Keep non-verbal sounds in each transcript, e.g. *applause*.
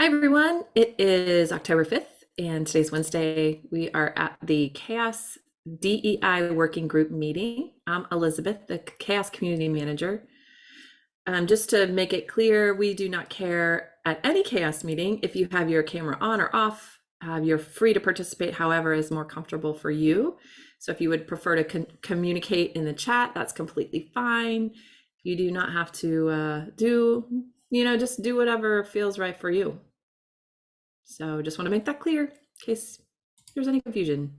Hi, everyone. It is October 5th, and today's Wednesday. We are at the CHAOSS DEI Working Group meeting. I'm Elizabeth, the CHAOSS Community Manager. Um, just to make it clear, we do not care at any CHAOSS meeting if you have your camera on or off. Uh, you're free to participate however is more comfortable for you. So if you would prefer to communicate in the chat, that's completely fine. You do not have to uh, do, you know, just do whatever feels right for you. So just want to make that clear in case there's any confusion.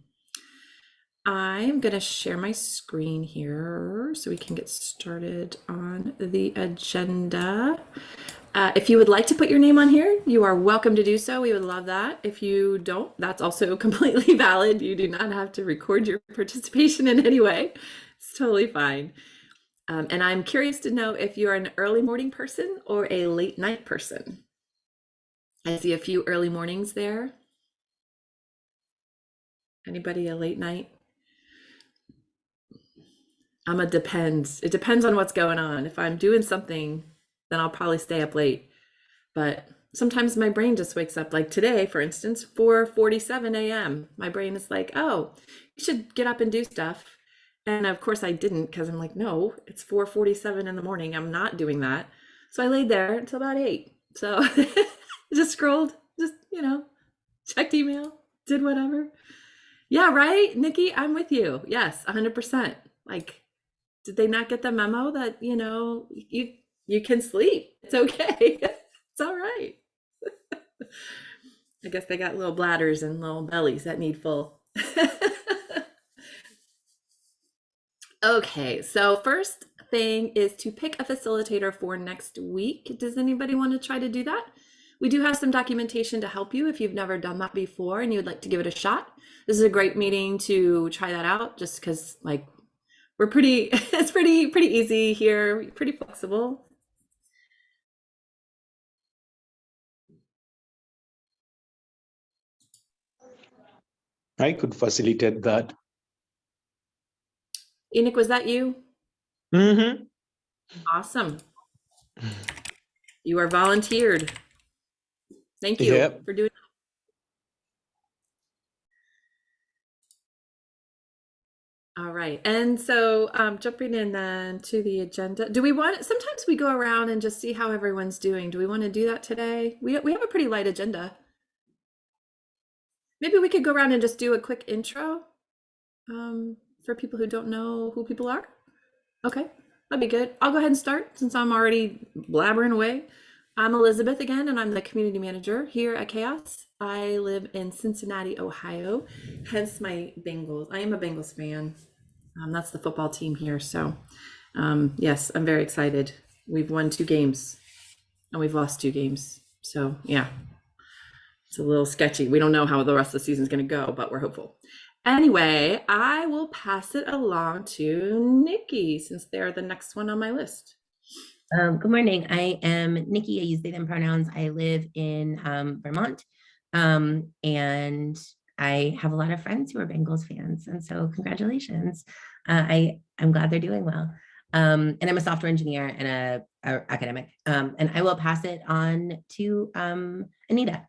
I'm going to share my screen here so we can get started on the agenda. Uh, if you would like to put your name on here, you are welcome to do so. We would love that. If you don't, that's also *laughs* completely valid. You do not have to record your *laughs* participation in any way. It's totally fine. Um, and I'm curious to know if you're an early morning person or a late night person. I see a few early mornings there. Anybody a late night? I'm a depends. It depends on what's going on. If I'm doing something, then I'll probably stay up late. But sometimes my brain just wakes up like today, for instance, 4:47 a.m. My brain is like, "Oh, you should get up and do stuff." And of course I didn't because I'm like, "No, it's 4:47 in the morning. I'm not doing that." So I laid there until about 8. So *laughs* just scrolled, just, you know, checked email, did whatever. Yeah, right, Nikki, I'm with you. Yes, 100%. Like, did they not get the memo that, you know, you you can sleep. It's okay. *laughs* it's all right. *laughs* I guess they got little bladders and little bellies that need full. *laughs* okay, so first thing is to pick a facilitator for next week. Does anybody want to try to do that? We do have some documentation to help you if you've never done that before and you would like to give it a shot. This is a great meeting to try that out just because like we're pretty, *laughs* it's pretty, pretty easy here, pretty flexible. I could facilitate that. Enoch, was that you? Mm-hmm. Awesome. You are volunteered. Thank you Yep. for doing. that. All right, and so um, jumping in then to the agenda, do we want, sometimes we go around and just see how everyone's doing. Do we want to do that today? We, we have a pretty light agenda. Maybe we could go around and just do a quick intro um, for people who don't know who people are. Okay, that'd be good. I'll go ahead and start since I'm already blabbering away. I'm Elizabeth again, and I'm the community manager here at CHAOSS. I live in Cincinnati, Ohio, hence my Bengals. I am a Bengals fan. Um, that's the football team here. So, um, yes, I'm very excited. We've won two games and we've lost two games. So, yeah, it's a little sketchy. We don't know how the rest of the season is going to go, but we're hopeful. Anyway, I will pass it along to Nikki since they're the next one on my list. Um, good morning. I am Nikki. I use they them pronouns. I live in um, Vermont, um, and I have a lot of friends who are Bengals fans, and so congratulations. Uh, I I'm glad they're doing well. Um, and I'm a software engineer and a, a academic. Um, and I will pass it on to um, Anita.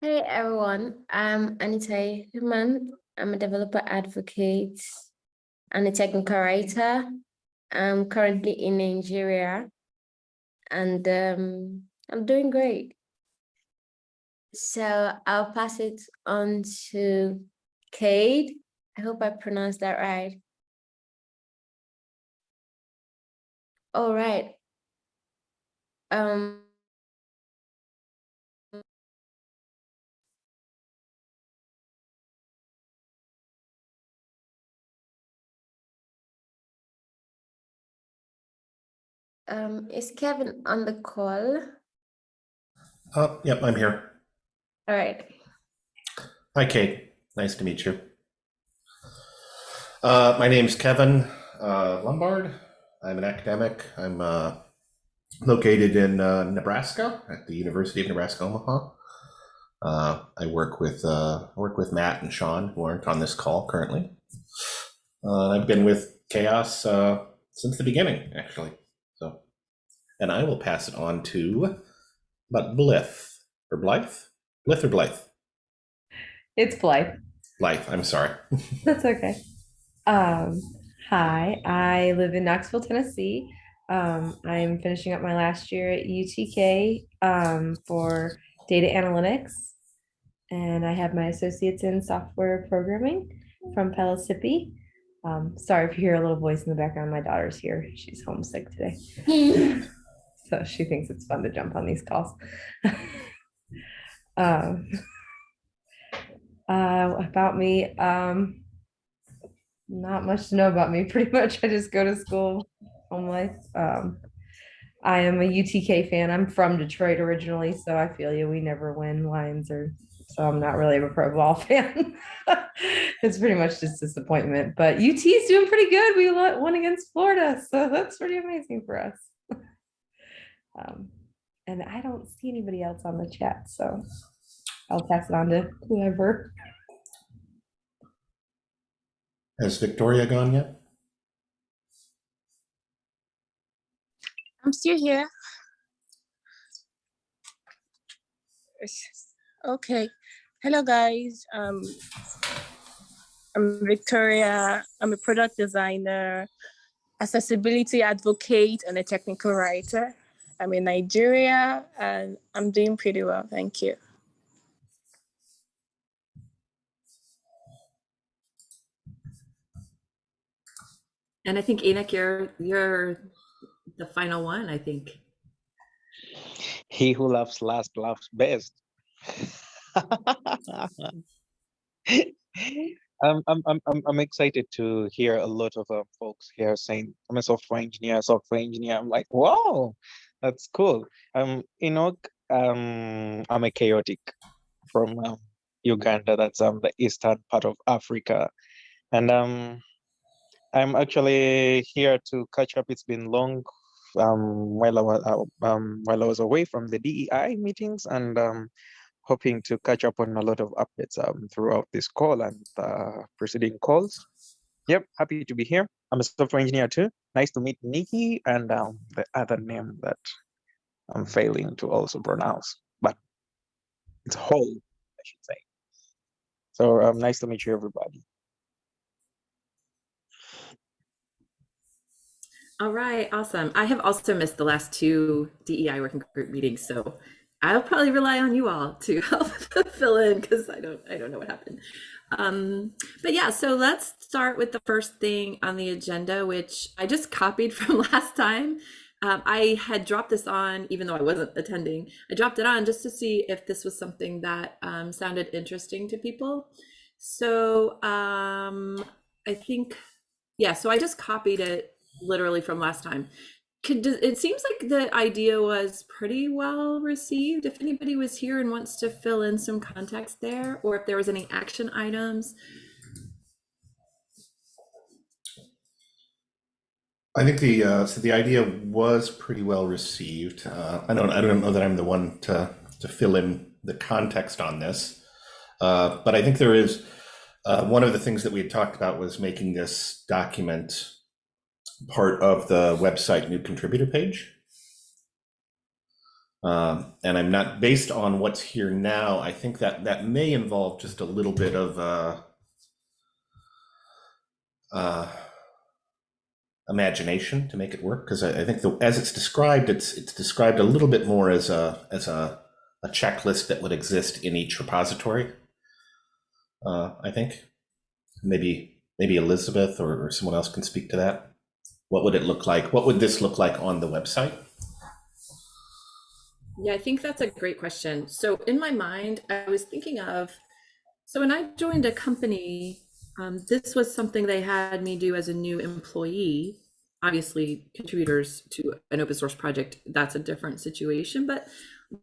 Hey everyone, I'm Anita Ihuman. I'm a developer advocate and a technical writer. I'm currently in Nigeria and um, I'm doing great. So I'll pass it on to Cade. I hope I pronounced that right. All right. Um, um, is Kevin on the call? Oh, yep, I'm here. All right. Hi, Kate. Nice to meet you. Uh, my name's Kevin uh, Lumbard. I'm an academic. I'm uh, located in uh, Nebraska at the University of Nebraska Omaha. Uh, I work with uh, work with Matt and Sean, who aren't on this call currently. Uh, I've been with CHAOSS uh, since the beginning, actually. So and I will pass it on to, but Blith or Blythe, Blith or Blythe, It's Blythe. Blythe. I'm sorry. *laughs* That's okay. Um, hi, I live in Knoxville, Tennessee. Um, I'm finishing up my last year at UTK um, for data analytics. And I have my associates in software programming from Pellissippi. Um, sorry if you hear a little voice in the background. My daughter's here. She's homesick today. *laughs* so she thinks it's fun to jump on these calls. *laughs* um, uh, about me, um, not much to know about me. *laughs* Pretty much, I just go to school, home life. Um, I am a UTK fan. I'm from Detroit originally, so I feel you. We never win Lions, or so I'm not really a pro ball *laughs* fan. it's pretty much just disappointment. But UT is doing pretty good. We won against Florida, so that's pretty amazing for us. Um, and I don't see anybody else on the chat, so I'll pass it on to whoever. Has Victoria gone yet? I'm still here. Okay. Hello, guys. Um, I'm Victoria. I'm a product designer, accessibility advocate, and a technical writer. I'm in Nigeria and I'm doing pretty well. Thank you. And I think Enoch, you're you're the final one, I think. He who laughs last laughs best. I'm, I'm, I'm, I'm I'm excited to hear a lot of uh, folks here saying, I'm a software engineer, software engineer. I'm like, wow, that's cool. Um, Enoch, um, I'm a chaotic from um, Uganda. That's um, the eastern part of Africa. And um, I'm actually here to catch up. It's been long um, while I was uh, um, while I was away from the DEI meetings, and um, hoping to catch up on a lot of updates um, throughout this call and uh, preceding calls. Yep, happy to be here. I'm a software engineer too. Nice to meet Nikki and um, the other name that I'm failing to also pronounce, but it's whole, I should say. So um, nice to meet you, everybody. All right, awesome. I have also missed the last two DEI working group meetings, so I'll probably rely on you all to *laughs* help fill in because I don't I don't know what happened. Um, but yeah, so let's start with the first thing on the agenda, which I just copied *laughs* from last time. Um, I had dropped this on, even though I wasn't attending. I dropped it on just to see if this was something that um, sounded interesting to people. So um, I think, yeah. So I just copied it literally from last time. Could, it seems like the idea was pretty well received. If anybody was here and wants to fill in some context there, or if there was any action items. I think the uh, so the idea was pretty well received. Uh, I don't I don't know that I'm the one to to fill in the context on this, uh, but I think there is uh, one of the things that we had talked about was making this document part of the website new contributor page. Um, and I'm not based on what's here now. I think that that may involve just a little bit of uh, uh, imagination to make it work because I, I, think the, as it's described, it's it's described a little bit more as a as a, a checklist that would exist in each repository. Uh, I think maybe maybe Elizabeth or, or someone else can speak to that. What would it look like? What would this look like on the website? Yeah, I think that's a great question. So in my mind, I was thinking of, so when I joined a company, um, this was something they had me do as a new employee. Obviously, contributors to an open source project, that's a different situation, but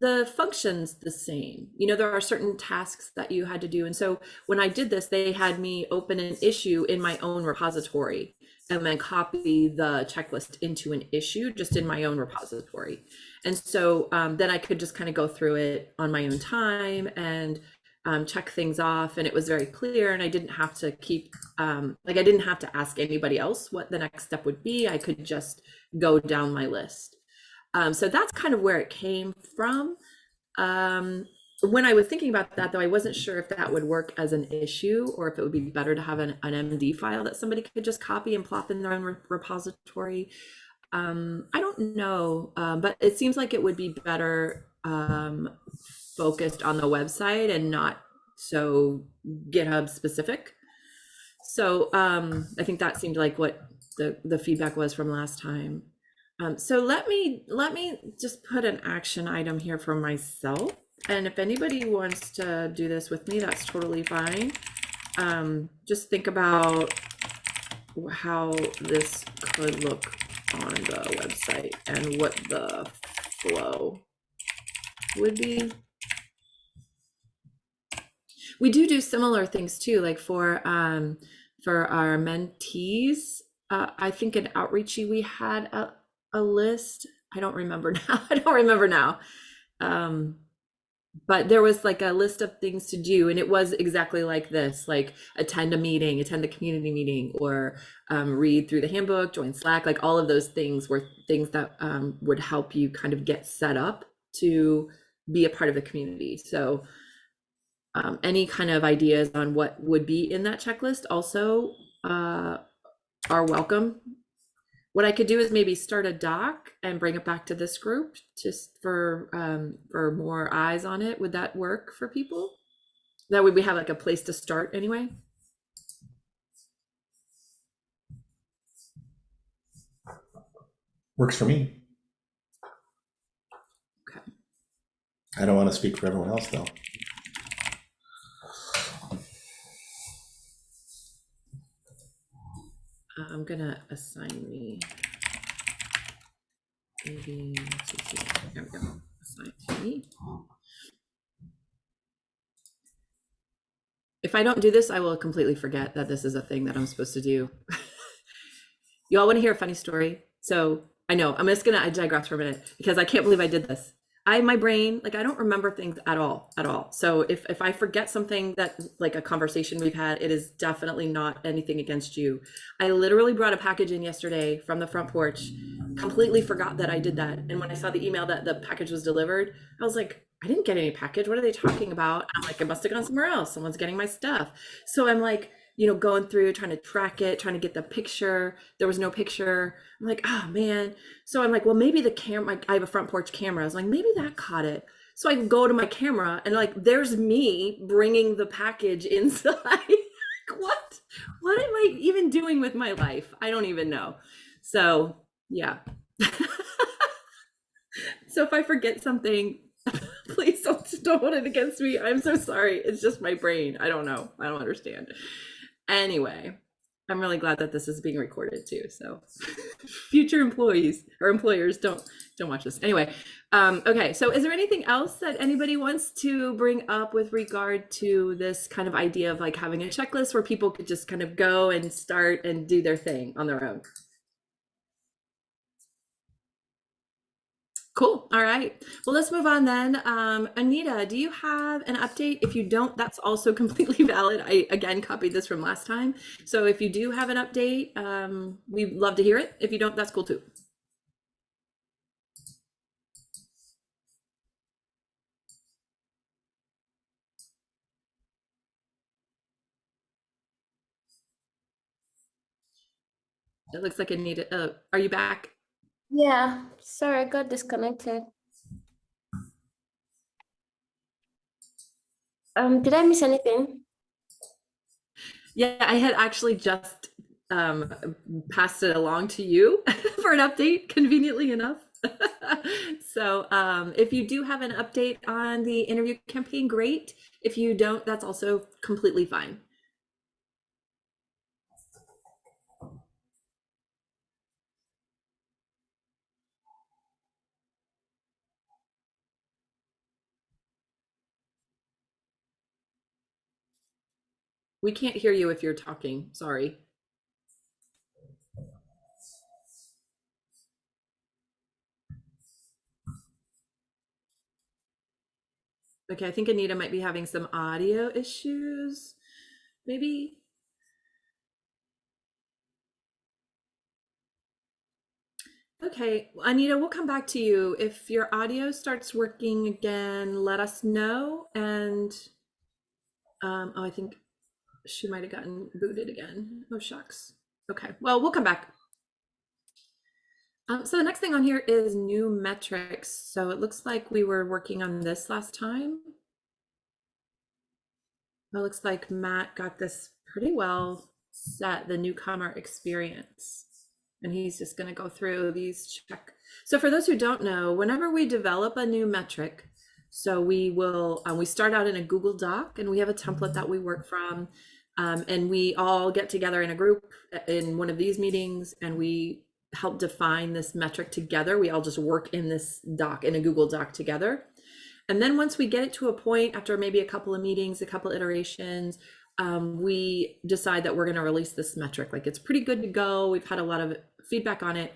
the function's the same. You know, there are certain tasks that you had to do. And so when I did this, they had me open an issue in my own repository and then copy the checklist into an issue just in my own repository. And so um, then I could just kind of go through it on my own time and um, check things off. And it was very clear. And I didn't have to keep, um, like, I didn't have to ask anybody else what the next step would be. I could just go down my list. Um, so that's kind of where it came from. Um, when I was thinking about that, though, I wasn't sure if that would work as an issue or if it would be better to have an, an MD file that somebody could just copy and plop in their own re- repository. Um, I don't know, um, but it seems like it would be better um, focused on the website and not so GitHub specific. So um, I think that seemed like what the the feedback was from last time. Um, so let me let me just put an action item here for myself. And if anybody wants to do this with me, that's totally fine. Um, just think about how this could look on the website and what the flow would be. We do do similar things too, like for um, for our mentees. Uh, I think in Outreachy we had a, a list. I don't remember *laughs* now. I don't remember now. Um, but there was like a list of things to do and it was exactly like this like attend a meeting attend the community meeting or um, read through the handbook join slack like all of those things were things that um, would help you kind of get set up to be a part of the community. So um, any kind of ideas on what would be in that checklist also uh, are welcome what I could do is maybe start a doc and bring it back to this group just for um, for more eyes on it. Would that work for people? That way we have like a place to start anyway. Works for me. Okay. I don't want to speak for everyone else, though. I'm gonna assign me. There we go. Assign to me. If I don't do this, I will completely forget that this is a thing that I'm supposed to do. *laughs* you all want to hear a funny story? So I know I'm just gonna I digress for a minute because I can't believe I did this. I my brain like I don't remember things at all at all. So if if I forget something that like a conversation we've had, it is definitely not anything against you. I literally brought a package in yesterday from the front porch, completely forgot that I did that. And when I saw the email that the package was delivered, I was like, I didn't get any package. What are they talking about? I'm like, it must have gone somewhere else. Someone's getting my stuff. So I'm like, you know, going through trying to track it, trying to get the picture. There was no picture. I'm like, oh man. So I'm like, well, maybe the camera, I have a front porch camera. I was like, maybe that caught it. So I go to my camera and like, there's me bringing the package *laughs* inside. like, what? What am I even doing with my life? I don't even know. So yeah. *laughs* so if I forget something, *laughs* please don't, don't hold it against me. I'm so sorry. It's just my brain. I don't know. I don't understand. Anyway, I'm really glad that this is being recorded too. So *laughs* future employees or employers don't don't watch this. Anyway, um, okay. So is there anything else that anybody wants to bring up with regard to this kind of idea of like having a checklist where people could just kind of go and start and do their thing on their own? Cool. All right. Well, let's move on then. Um, Anita, do you have an update? If you don't, that's also *laughs* completely valid. I again copied this from last time. So if you do have an update, um, we'd love to hear it. If you don't, that's cool too. It looks like Anita. Uh, are you back? Yeah, sorry, I got disconnected. Um, did I miss anything? Yeah, I had actually just um, passed it along to you *laughs* for an update, conveniently enough. *laughs* so um, if you do have an update on the interview campaign, great. If you don't, that's also completely fine. We can't hear you if you're talking. Sorry. Okay, I think Anita might be having some audio issues. Maybe. Okay, Anita, we'll come back to you. If your audio starts working again, let us know. And um, oh, I think she might have gotten booted again. Oh, shucks. Okay, well, we'll come back. Um, so the next thing on here is new metrics. So it looks like we were working on this last time. It looks like Matt got this pretty well set, the newcomer experience. And he's just going to go through these check. So for those who don't know, whenever we develop a new metric, so we will, uh, we start out in a Google Doc and we have a template that we work from. Um, and we all get together in a group uh, in one of these meetings and we help define this metric together. We all just work in this doc, in a Google Doc together. And then once we get it to a point after maybe a couple of meetings, a couple iterations, um, we decide that we're going to release this metric. Like it's pretty good to go. We've had a lot of feedback on it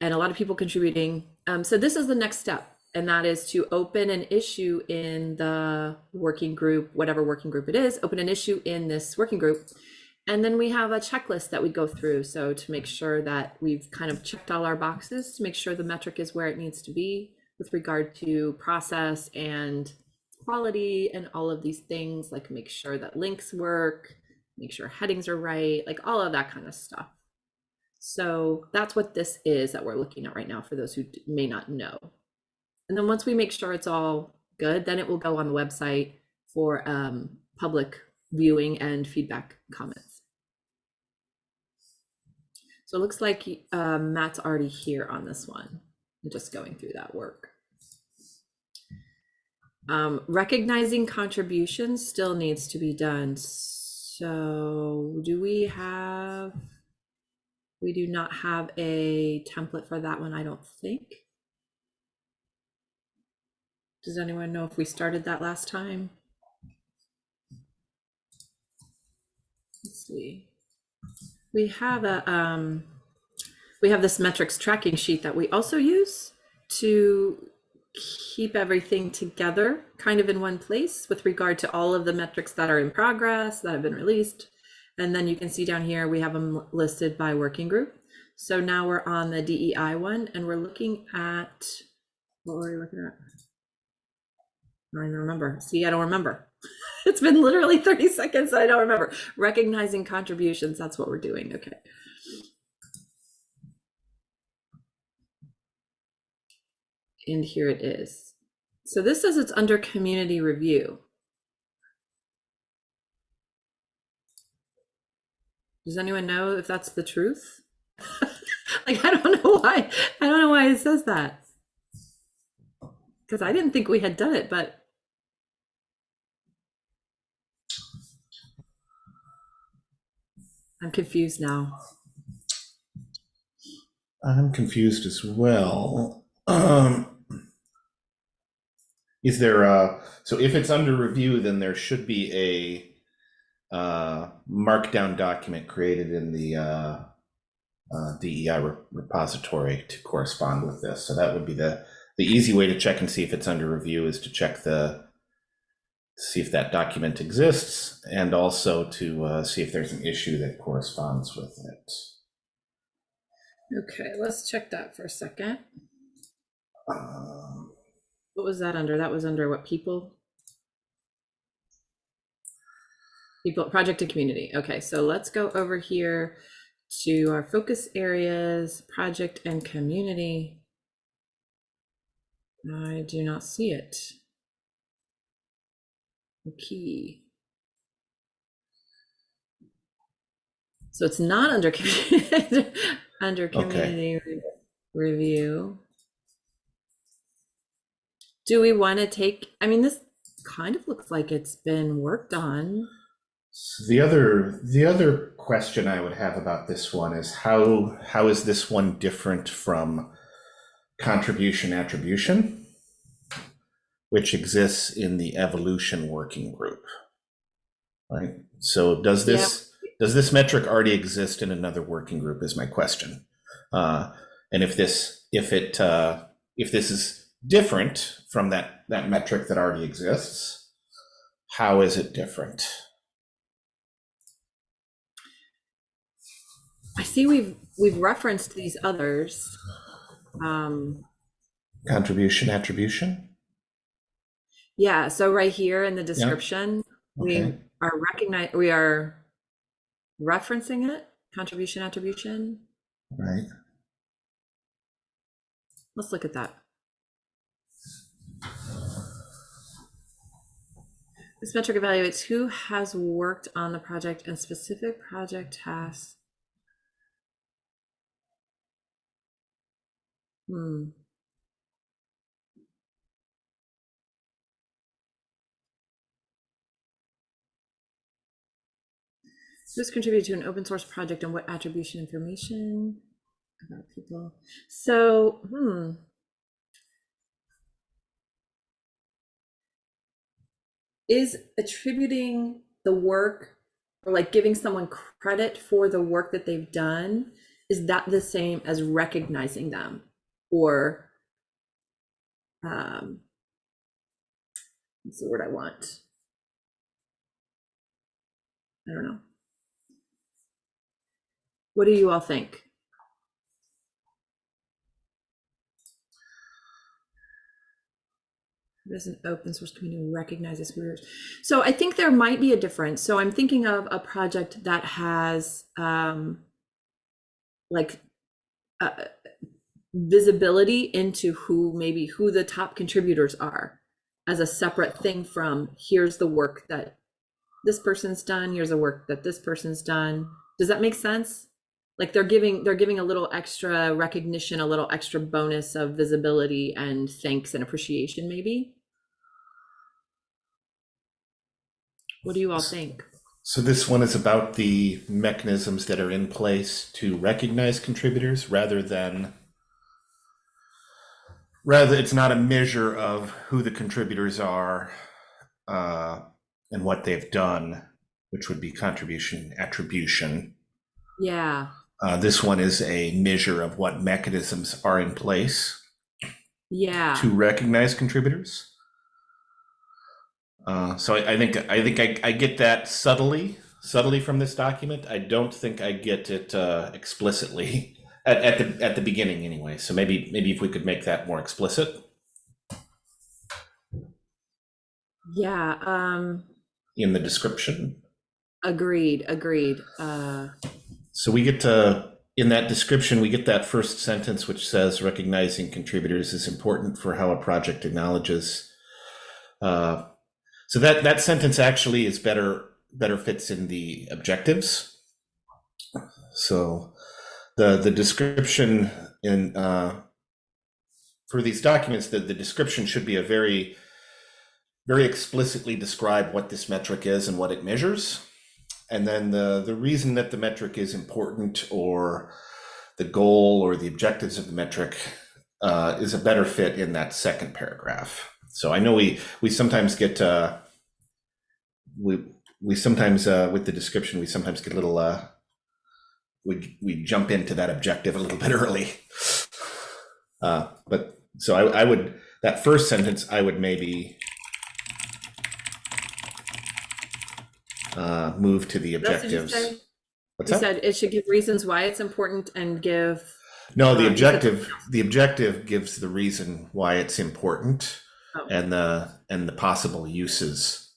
and a lot of people contributing. Um, so this is the next step, and that is to open an issue in the working group, whatever working group it is, open an issue in this working group. And then we have a checklist that we go through. So to make sure that we've kind of checked all our boxes to make sure the metric is where it needs to be with regard to process and quality and all of these things, like make sure that links work, make sure headings are right, like all of that kind of stuff. So that's what this is that we're looking at right now for those who may not know. And then once we make sure it's all good, then it will go on the website for um, public viewing and feedback comments. So it looks like um, Matt's already here on this one. I'm just going through that work. Um, recognizing contributions still needs to be done. So do we have, we do not have a template for that one, I don't think. Does anyone know if we started that last time? Let's see. We have a, um, we have this metrics tracking sheet that we also use to keep everything together kind of in one place with regard to all of the metrics that are in progress that have been released. And then you can see down here, we have them listed by working group. So now we're on the DEI one and we're looking at, what were we looking at? I don't even remember. See, I don't remember. *laughs* It's been literally 30 seconds. I don't remember. Recognizing contributions. That's what we're doing. Okay. And here it is. So this says it's under community review. Does anyone know if that's the truth? *laughs* like, I don't know why. I don't know why it says that. Because I didn't think we had done it, but I'm confused now. I'm confused as well. Um, is there a, so if it's under review, then there should be a uh, markdown document created in the uh, uh, DEI re- repository to correspond with this. So that would be the the easy way to check and see if it's under review is to check the see if that document exists and also to uh, see if there's an issue that corresponds with it. Okay, let's check that for a second. Um, What was that under? That was under what people? People, project and community. Okay, so let's go over here to our focus areas, project and community. I do not see it. Key. So it's not under *laughs* community, under community re- review. Do we want to take, I mean, this kind of looks like it's been worked on. So the other the other question I would have about this one is how how is this one different from contribution attribution, which exists in the evolution working group, right? So does this does this metric already exist in another working group? Is my question, uh, and if this if it uh, if this is different from that that metric that already exists, how is it different? I see we've we've referenced these others. Um, Contribution, attribution. Yeah, so right here in the description, we Okay. are recognize, we are referencing it, contribution, attribution. Right. Let's look at that. This metric evaluates who has worked on the project and specific project tasks. Hmm. Who's contributed to an open source project and what attribution information about people? So, hmm. is attributing the work or like giving someone credit for the work that they've done is that the same as recognizing them or um what's the word i want i don't know what do you all think Does an open source community recognizes careers? So I think there might be a difference. So I'm thinking of a project that has um, like uh, visibility into who maybe who the top contributors are as a separate thing from here's the work that this person's done, here's the work that this person's done. Does that make sense? Like they're giving they're giving a little extra recognition, a little extra bonus of visibility and thanks and appreciation maybe. What do you all think? So this one is about the mechanisms that are in place to recognize contributors rather than rather it's not a measure of who the contributors are uh, and what they've done, which would be contribution attribution. Yeah. Uh, this one is a measure of what mechanisms are in place Yeah. to recognize contributors. Uh, so I, I think I think I, I get that subtly, subtly from this document. I don't think I get it uh, explicitly *laughs* at, at the at the beginning anyway. So maybe maybe if we could make that more explicit Yeah. Um in the description. agreed, agreed. Uh So we get to in that description we get that first sentence which says recognizing contributors is important for how a project acknowledges. Uh, so that that sentence actually is better better fits in the objectives. So the the description in uh, for these documents the, the description should be a very very explicitly describe what this metric is and what it measures and then the the reason that the metric is important or the goal or the objectives of the metric uh, is a better fit in that second paragraph. So i know we we sometimes get uh, we we sometimes uh, with the description we sometimes get a little uh, we we jump into that objective a little bit *laughs* early. Uh, but so I, I would that first sentence i would maybe uh, move to the That's what you objectives. said? What's you that? said it should give reasons why it's important and give No, the um, objective, the objective gives the reason why it's important Oh. and the, and the possible uses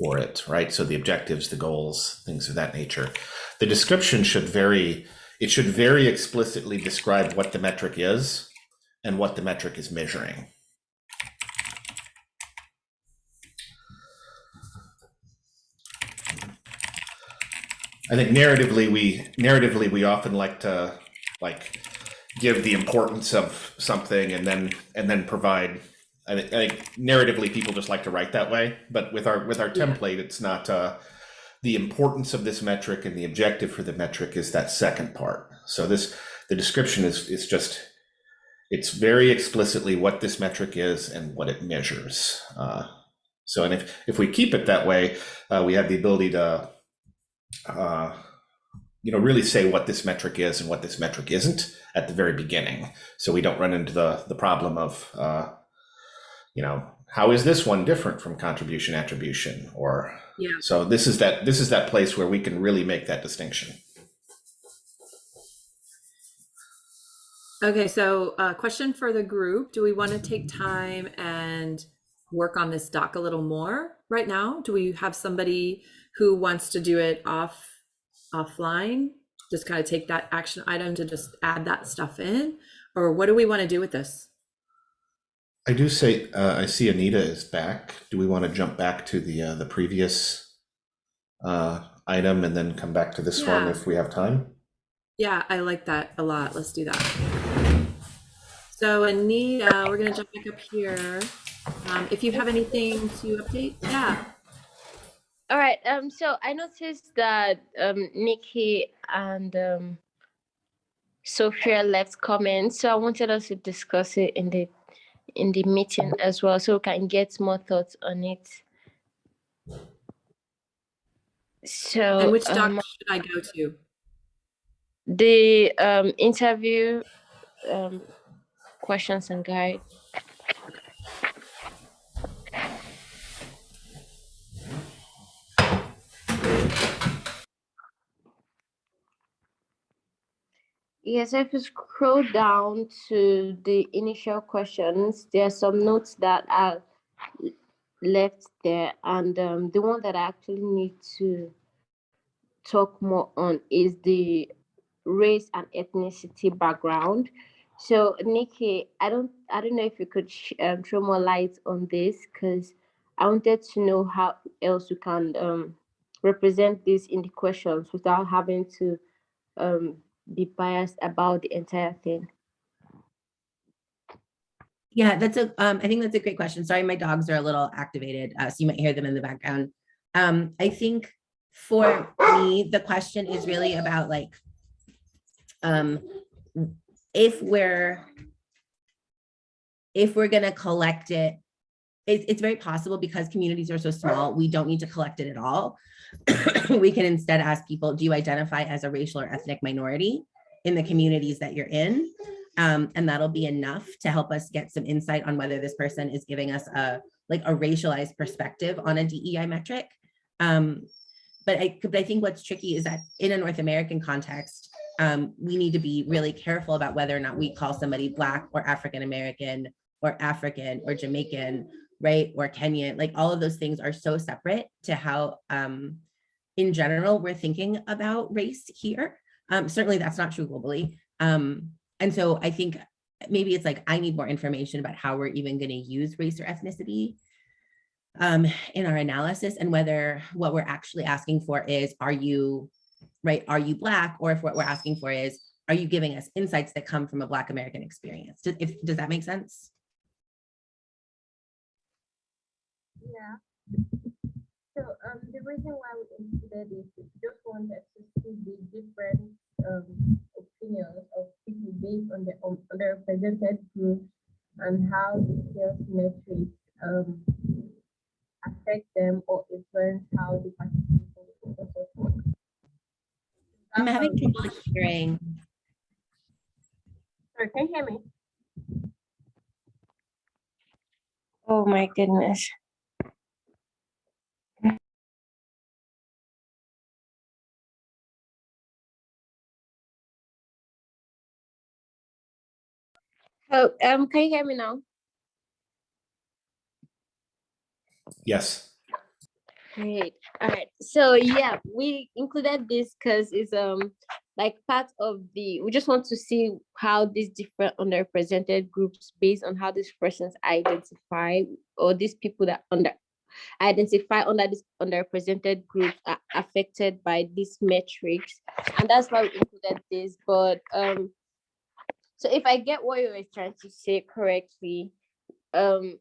for it, right? So the objectives, the goals, things of that nature. The description should very, it should very explicitly describe what the metric is and what the metric is measuring. I think narratively, we narratively we often like to like give the importance of something and then and then provide. I think, I think narratively people just like to write that way, but with our with our template, it's not. Uh, the importance of this metric and the objective for the metric is that second part. So this the description is is just it's very explicitly what this metric is and what it measures. Uh, so and if if we keep it that way, uh, we have the ability to uh, you know, really say what this metric is and what this metric isn't at the very beginning. So we don't run into the, the problem of, uh, you know, how is this one different from contribution attribution? Or, Yeah. so this is that, this is that place where we can really make that distinction. Okay, so uh, question for the group. Do we want to take time and work on this doc a little more right now? Do we have somebody who wants to do it off offline? Just kind of take that action item to just add that stuff in? Or what do we want to do with this? I do say, uh, I see Anita is back. Do we want to jump back to the, uh, the previous uh, item and then come back to this one if we have time? Yeah, I like that a lot. Let's do that. So Anita, we're gonna jump back up here. Um, if you have anything to update, yeah. All right. Um. So I noticed that um Nikki and um Sophia left comments, so I wanted us to discuss it in the in the meeting as well, so we can get more thoughts on it. So And which doc um, should I go to? the um interview um questions and guide. Yes, if you scroll down to the initial questions, there are some notes that are left there, and um, the one that I actually need to talk more on is the race and ethnicity background. So, Nikki, I don't, I don't know if you could um, throw more light on this because I wanted to know how else you can um, represent this in the questions without having to um, be biased about the entire thing. Yeah, that's a, um, I think that's a great question. Sorry, my dogs are a little activated, uh, so you might hear them in the background. Um, I think for me, the question is really about like, um, if we're, if we're gonna collect it, it's very possible because communities are so small, we don't need to collect it at all. *coughs* We can instead ask people, do you identify as a racial or ethnic minority in the communities that you're in? Um, and that'll be enough to help us get some insight on whether this person is giving us a like a racialized perspective on a DEI metric. Um, but I, but I think what's tricky is that in a North American context, um, we need to be really careful about whether or not we call somebody Black or African American or African or Jamaican, right? Or Kenyan, like all of those things are so separate to how, um, in general, we're thinking about race here. Um, certainly that's not true globally. Um, and so I think maybe it's like, I need more information about how we're even gonna use race or ethnicity um, in our analysis and whether what we're actually asking for is, are you, right, are you Black? Or if what we're asking for is, are you giving us insights that come from a Black American experience? Does, if, does that make sense? Yeah. So um, the reason why we included this is just wanted to see the different um, opinions of people based on the um, underrepresented groups and how the sales metrics um, affect them or influence how the participation will also work. I'm having trouble hearing. Sorry, can you hear me? Oh my goodness. Oh, um, can you hear me now? Yes. Great. All right. So yeah, we included this because it's um like part of the we just want to see how these different underrepresented groups based on how these persons identify or these people that under identify under this underrepresented groups are affected by these metrics. And that's why we included this. But um so if I get what you were trying to say correctly, um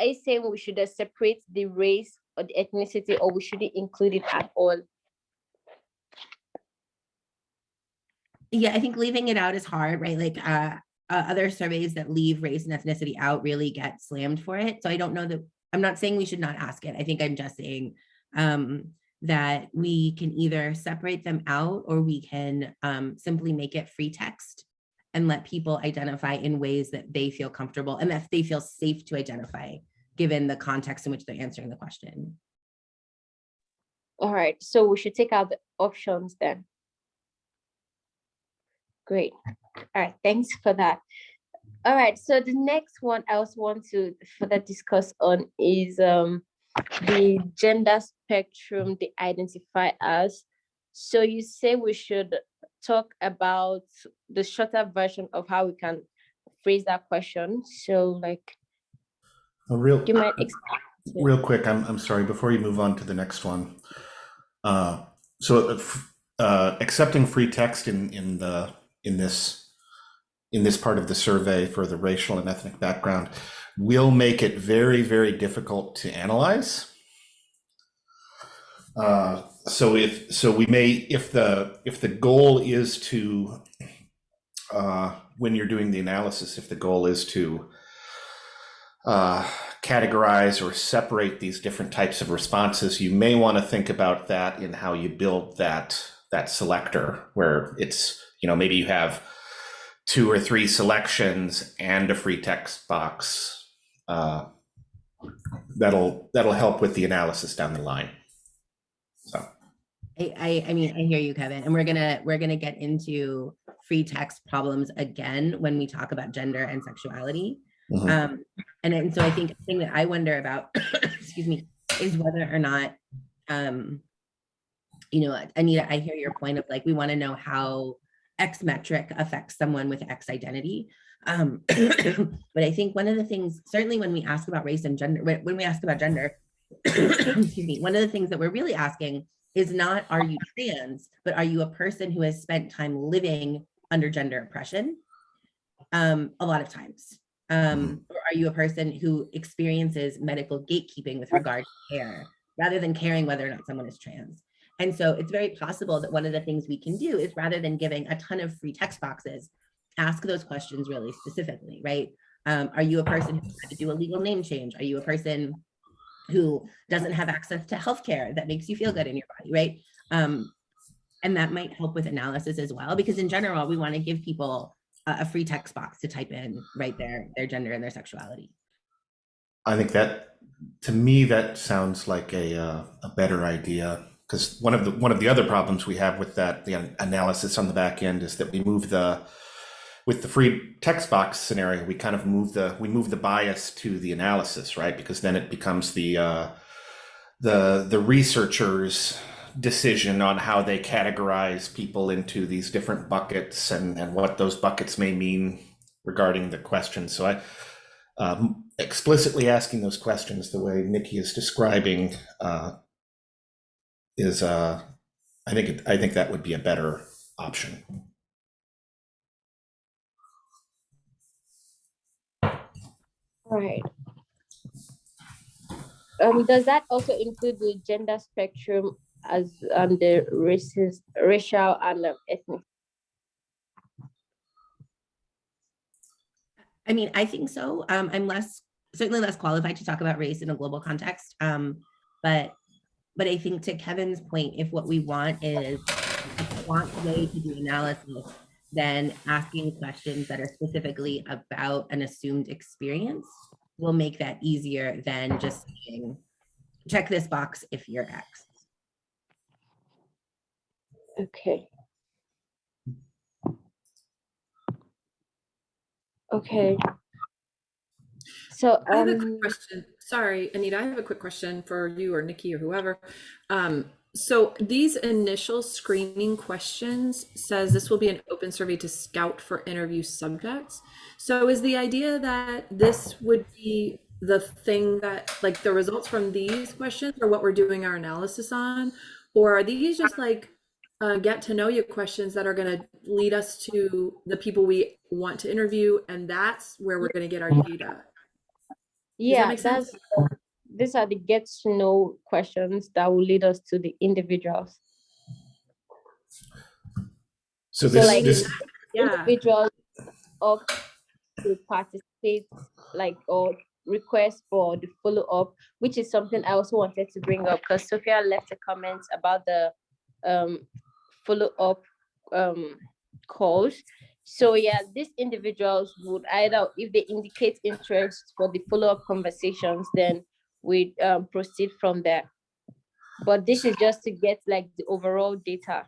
you saying we should separate the race or the ethnicity or we shouldn't include it at all? Yeah, I think leaving it out is hard, right? Like uh, uh, other surveys that leave race and ethnicity out really get slammed for it. So I don't know that, I'm not saying we should not ask it. I think I'm just saying um, that we can either separate them out or we can um, simply make it free text and let people identify in ways that they feel comfortable and that they feel safe to identify given the context in which they're answering the question. All right, so we should take out the options then. Great. All right, thanks for that. All right, so the next one I also want to further discuss on is um the gender spectrum they identify as. So you say we should talk about the shorter version of how we can phrase that question. So like, A real, you might explain. Real quick, I'm, I'm sorry, before you move on to the next one. Uh, so, uh, uh, accepting free text in, in the, in this, in this part of the survey for the racial and ethnic background will make it very, very difficult to analyze. Uh, so if, so we may, if the, if the goal is to, uh, when you're doing the analysis, if the goal is to uh, categorize or separate these different types of responses, you may want to think about that in how you build that that selector, where it's you know maybe you have two or three selections and a free text box. Uh, that'll that'll help with the analysis down the line. So I, I, I mean, I hear you, Kevin, and we're gonna, we're gonna get into free text problems again when we talk about gender and sexuality. mhm. Um, and then, so I think the thing that I wonder about, *coughs* excuse me, is whether or not, um, you know, Anita, I hear your point of like, we want to know how X metric affects someone with X identity. Um, *coughs* but I think one of the things, certainly when we ask about race and gender, when when we ask about gender, *coughs* excuse me, one of the things that we're really asking is not, are you trans, but are you a person who has spent time living under gender oppression? Um, a lot of times. Um, or are you a person who experiences medical gatekeeping with regard to care, rather than caring whether or not someone is trans? And so it's very possible that one of the things we can do is rather than giving a ton of free text boxes, ask those questions really specifically, right? Um, are you a person who had to do a legal name change? Are you a person who doesn't have access to healthcare that makes you feel good in your body, right? Um, and that might help with analysis as well, because in general, we want to give people a, a free text box to type in right their gender and their sexuality. I think that to me that sounds like a uh, a better idea because one of the one of the other problems we have with that the analysis on the back end is that we move the with the free text box scenario we kind of move the we move the bias to the analysis right because then it becomes the uh, the the researchers decision on how they categorize people into these different buckets and and what those buckets may mean regarding the question so i um, explicitly asking those questions the way Nikki is describing uh, is, uh, I think, it- I think that would be a better option. Right. Um, does that also include the gender spectrum as um the races, racial and um, ethnic? I mean, I think so. Um, I'm less, certainly less qualified to talk about race in a global context. Um, but, but I think to Kevin's point, if what we want is a quant way to do analysis, then asking questions that are specifically about an assumed experience will make that easier than just saying, check this box if you're X. Okay. Okay. So I have a quick um, question. Sorry, Anita, I have a quick question for you or Nikki or whoever. Um, so these initial screening questions says this will be an open survey to scout for interview subjects. So is the idea that this would be the thing that, like the results from these questions are what we're doing our analysis on? Or are these just like uh, get to know you questions that are going to lead us to the people we want to interview and that's where we're going to get our data? yeah, sense? that's these are the get to know questions that will lead us to the individuals. So So like this, Yeah. individuals opt to participate, like or request for the follow up, which is something I also wanted to bring up because Sophia left a comment about the um follow up um calls. So yeah, these individuals would either, if they indicate interest for the follow up conversations, then we um, proceed from there. But this is just to get like the overall data.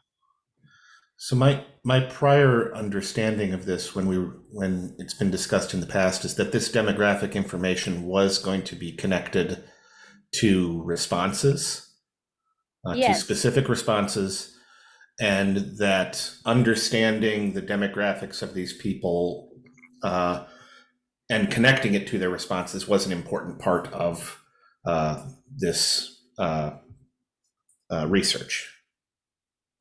So my my prior understanding of this when we when it's been discussed in the past is that this demographic information was going to be connected to responses, uh, to specific responses, and that understanding the demographics of these people uh, and connecting it to their responses was an important part of uh, this uh, uh, research.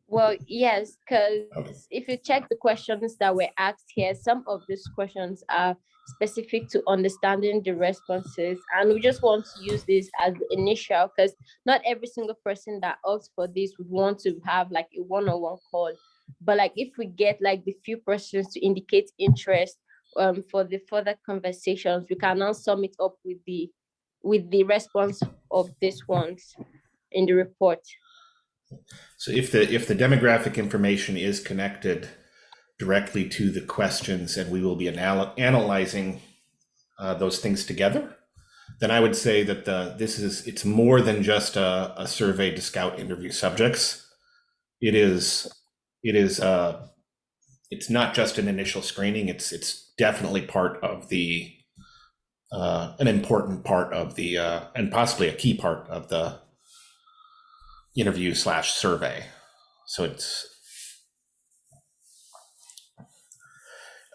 Well, yes, because Okay. if you check the questions that were asked here, some of these questions are specific to understanding the responses. And we just want to use this as the initial, because not every single person that asks for this would want to have like a one-on-one call. But like if we get like the few persons to indicate interest um, for the further conversations, we can now sum it up with the with the response of these ones in the report. So if the if the demographic information is connected directly to the questions, and we will be anal- analyzing uh, those things together, then I would say that the this is it's more than just a, a survey to scout interview subjects. It is it is uh, it's not just an initial screening. It's it's definitely part of the uh, an important part of the uh, and possibly a key part of the interview slash survey. So it's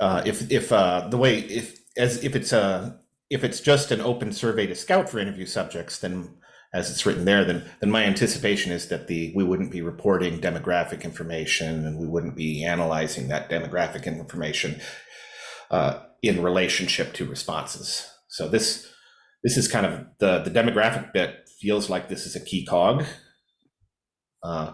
uh, if if uh, the way if as if it's a if it's just an open survey to scout for interview subjects, then as it's written there, then then my anticipation is that the we wouldn't be reporting demographic information and we wouldn't be analyzing that demographic information uh, in relationship to responses. So this this is kind of the the demographic bit feels like this is a key cog uh,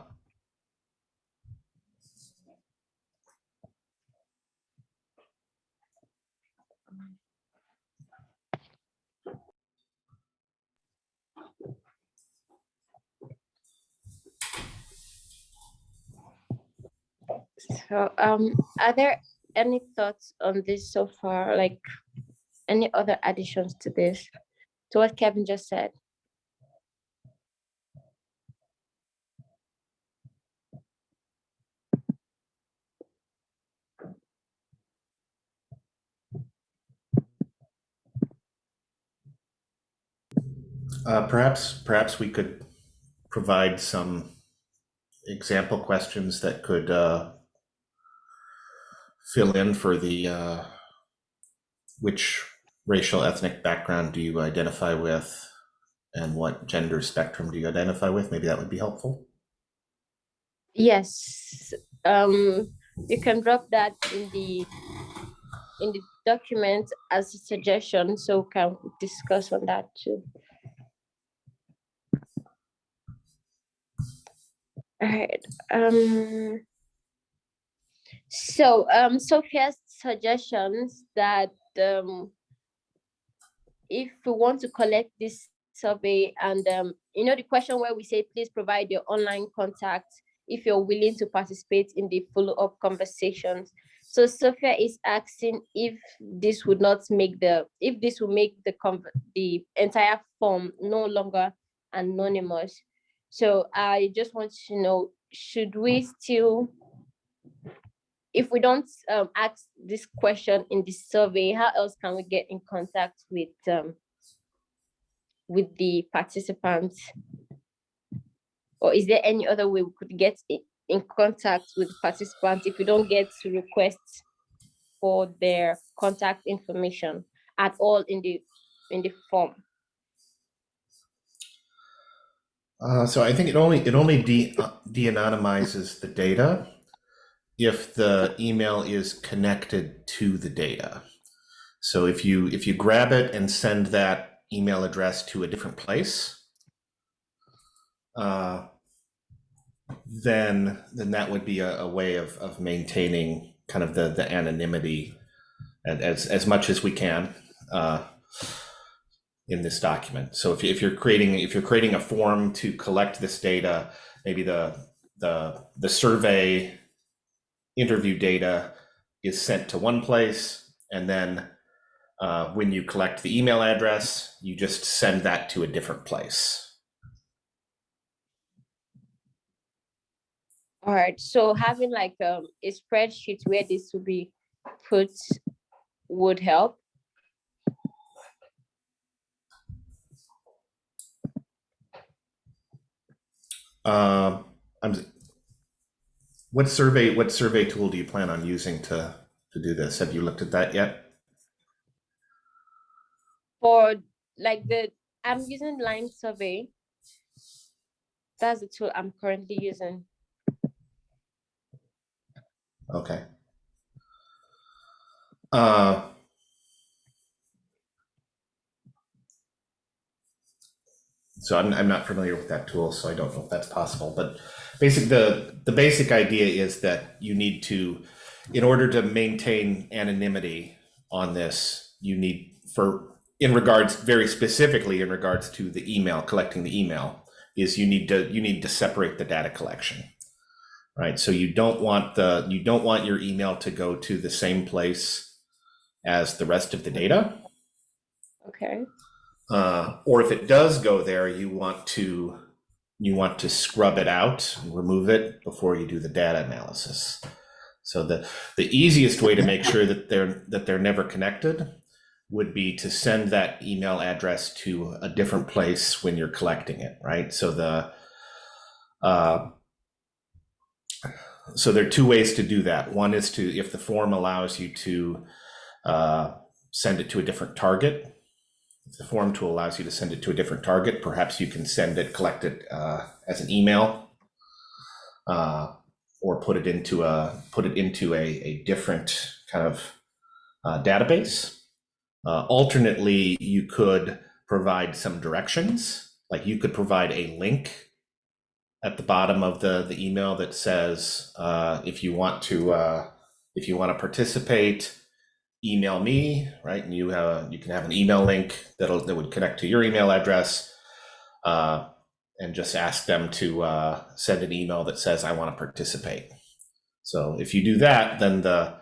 So, um, are there any thoughts on this so far? Like any other additions to this, to what Kevin just said? uh, perhaps perhaps we could provide some example questions that could uh, fill in for the uh, which racial ethnic background do you identify with and what gender spectrum do you identify with maybe that would be helpful Yes, um, you can drop that in the in the document as a suggestion, so we can discuss on that too. Alright, um. So, um, Sophia's suggestions that, um. If we want to collect this survey and, um, you know, the question where we say, please provide your online contact if you're willing to participate in the follow-up conversations. So Sophia is asking if this would not make the, if this will make the the entire form no longer anonymous. So I just want to know, should we still, if we don't um, ask this question in the survey, how else can we get in contact with um, with the participants? Or is there any other way we could get in contact with participants if we don't get to request for their contact information at all in the in the form? Uh, so I think it only it only de uh, de-anonymizes the data if the email is connected to the data. So if you if you grab it and send that email address to a different place, uh, then then that would be a, a way of of maintaining kind of the the anonymity and as as much as we can. Uh, in this document. So if, you- if you're creating if you're creating a form to collect this data, maybe the the the survey interview data is sent to one place, and then uh, when you collect the email address, you just send that to a different place. All right, so having like um, a spreadsheet where this will be put would help. Um, I'm. What survey, what survey tool do you plan on using to, to do this? Have you looked at that yet? For like the, I'm using LimeSurvey. That's the tool I'm currently using. Okay. Uh, so I'm, I'm not familiar with that tool, so I don't know if that's possible, but basic, the, the basic idea is that you need to, in order to maintain anonymity on this, you need for, in regards, very specifically in regards to the email, collecting the email, is you need to, you need to separate the data collection right? So you don't want the you don't want your email to go to the same place as the rest of the data. Okay, Uh, or if it does go there, you want to you want to scrub it out, remove it before you do the data analysis. So the the easiest way to make sure that they're that they're never connected would be to send that email address to a different place when you're collecting it, right? So the uh, so there are two ways to do that. One is to, if the form allows you to uh, send it to a different target, the form tool allows you to send it to a different target, perhaps you can send it, collect it uh, as an email, uh, or put it into a put it into a, a different kind of uh, database. Uh, alternately, you could provide some directions, like you could provide a link at the bottom of the the email that says uh, if you want to uh, if you want to participate email me right and you have you can have an email link that'll that would connect to your email address uh, and just ask them to uh, send an email that says i want to participate so if you do that then the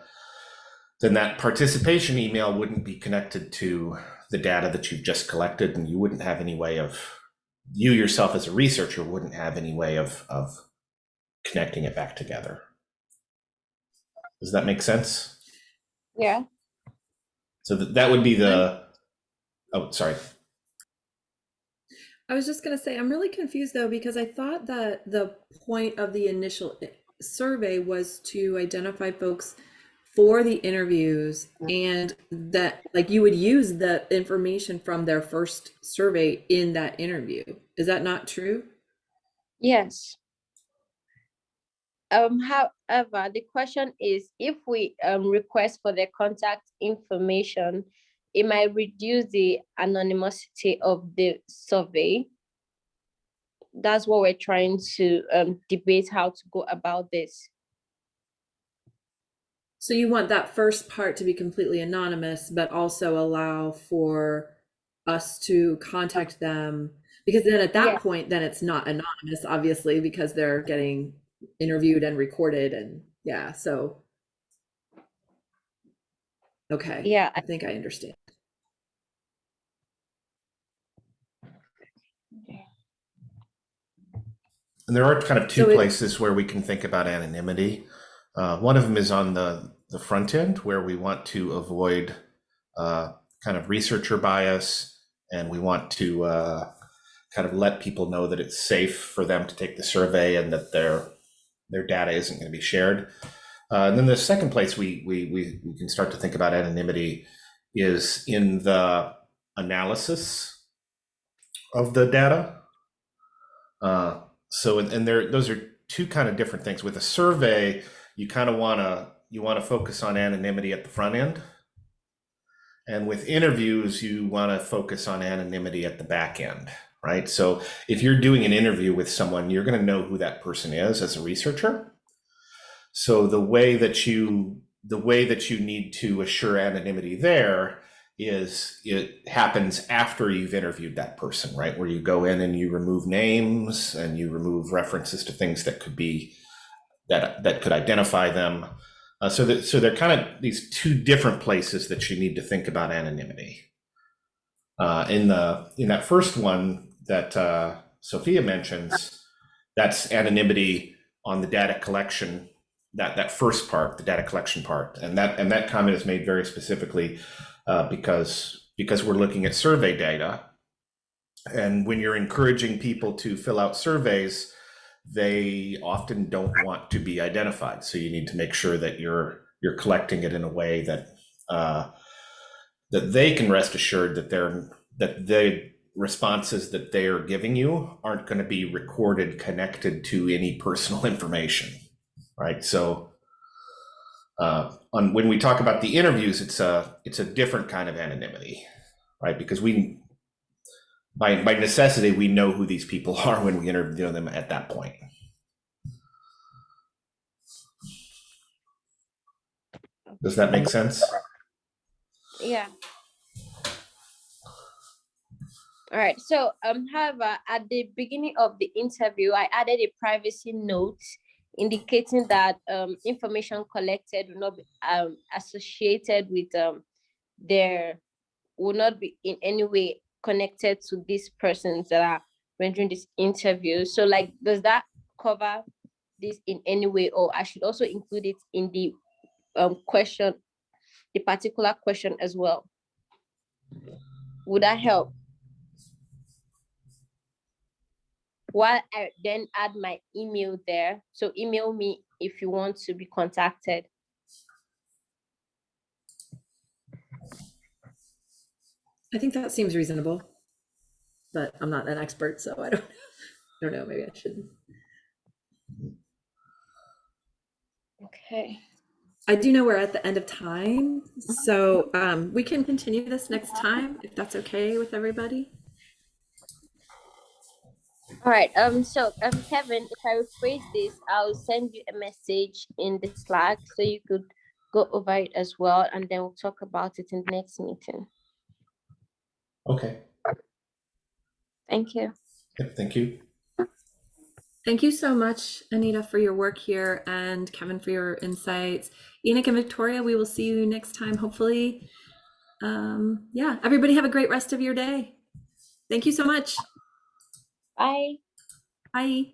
then that participation email wouldn't be connected to the data that you've just collected and you wouldn't have any way of you yourself as a researcher wouldn't have any way of of connecting it back together. Does that make sense? yeah, So that that would be the. Oh, sorry. I was just going to say, I'm really confused though, because I thought that the point of the initial survey was to identify folks for the interviews and that like you would use the information from their first survey in that interview. Is that not true? yes. Um, however, the question is if we um request for the contact information, it might reduce the anonymity of the survey. That's what we're trying to um debate how to go about this. So you want that first part to be completely anonymous, but also allow for us to contact them because then at that Yeah. point, then it's not anonymous, obviously, because they're getting interviewed and recorded and yeah, so. Okay. Yeah, I think I understand. And there are kind of two So places where we can think about anonymity. Uh, one of them is on the the front end where we want to avoid uh, kind of researcher bias, and we want to uh, kind of let people know that it's safe for them to take the survey and that their their data isn't going to be shared. Uh, and then the second place we, we we we can start to think about anonymity is in the analysis of the data. Uh, so and, and there those are two kind of different things. With a survey, you kind of want to you want to focus on anonymity at the front end. And with interviews, you want to focus on anonymity at the back end, right? So if you're doing an interview with someone, you're going to know who that person is as a researcher. So the way that you the way that you need to assure anonymity there is it happens after you've interviewed that person, right? Where you go in and you remove names and you remove references to things that could be that that could identify them. Uh, so that so they're kind of these two different places that you need to think about anonymity. Uh, in the in that first one that uh, Sophia mentions, that's anonymity on the data collection that that first part, the data collection part, and that and that comment is made very specifically uh, because because we're looking at survey data, and when you're encouraging people to fill out surveys, they often don't want to be identified. So you need to make sure that you're you're collecting it in a way that uh, that they can rest assured that they're that the responses that they are giving you aren't going to be recorded connected to any personal information right? So uh, on when we talk about the interviews it's a it's a different kind of anonymity right? Because we by by necessity we know who these people *laughs* are when we interview them at that point. Does that make sense? Yeah. All right. So, um, however, at the beginning of the interview, I added a privacy note indicating that um, information collected will not be um, associated with um, their will not be in any way connected to these persons that are rendering this interview. So, like, does that cover this in any way, or I should also include it in the um, question, the particular question as well? Would that help? While I then add my email there, so email me if you want to be contacted. I think that seems reasonable, but I'm not an expert, so I don't, I don't know, maybe I should. Okay. I do know we're at the end of time, so um, we can continue this next time if that's okay with everybody. All right, um, so um, Kevin, if I rephrase this, I'll send you a message in the Slack so you could go over it as well, and then we'll talk about it in the next meeting. okay Thank you. Yep, thank you Thank you so much, Anita, for your work here and Kevin for your insights. Enoch and Victoria, we will see you next time, hopefully. Um, yeah, everybody have a great rest of your day. Thank you so much. Bye. Bye.